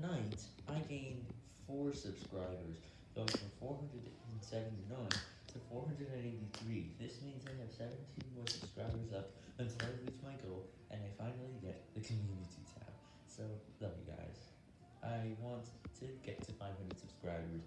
night, I gained 4 subscribers, going from 479 to 483. This means I have 17 more subscribers up until I reach my goal, and I finally get the community tab. So, love you guys. I want to get to 500 subscribers